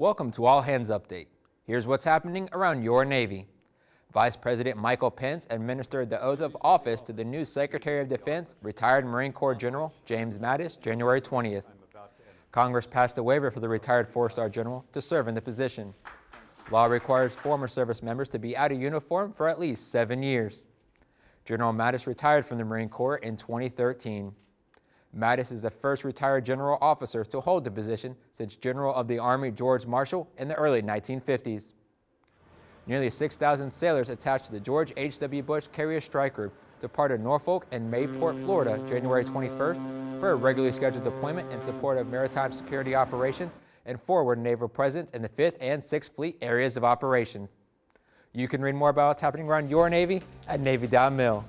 Welcome to All Hands Update. Here's what's happening around your Navy. Vice President Michael Pence administered the oath of office to the new Secretary of Defense, retired Marine Corps General James Mattis, January 20th. Congress passed a waiver for the retired four-star general to serve in the position. Law requires former service members to be out of uniform for at least seven years. General Mattis retired from the Marine Corps in 2013. Mattis is the first retired general officer to hold the position since General of the Army George Marshall in the early 1950s. Nearly 6,000 sailors attached to the George H.W. Bush Carrier Strike Group departed Norfolk and Mayport, Florida, January 21st for a regularly scheduled deployment in support of maritime security operations and forward naval presence in the 5th and 6th Fleet areas of operation. You can read more about what's happening around your Navy at Navy.mil.